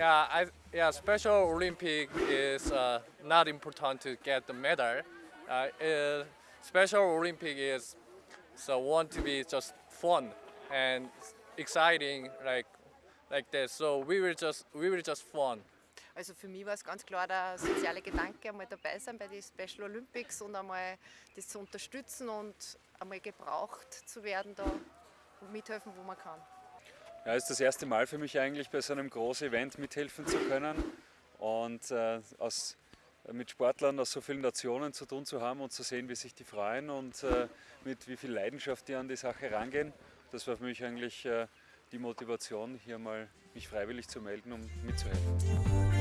Yeah, I, yeah. Special Olympic is uh, not important to get the medal. Uh, uh, Special Olympic is so want to be just fun and exciting like like this. So we will just we will just fun. Also für mich war es ganz klar der soziale Gedanke, einmal dabei sein bei den Special Olympics und einmal das zu unterstützen und einmal gebraucht zu werden da und mithelfen, wo man kann. Ja, ist das erste Mal für mich eigentlich bei so einem großen Event mithelfen zu können und äh, aus, mit Sportlern aus so vielen Nationen zu tun zu haben und zu sehen, wie sich die freuen und äh, mit wie viel Leidenschaft die an die Sache rangehen. Das war für mich eigentlich äh, die Motivation, hier mal mich freiwillig zu melden, um mitzuhelfen.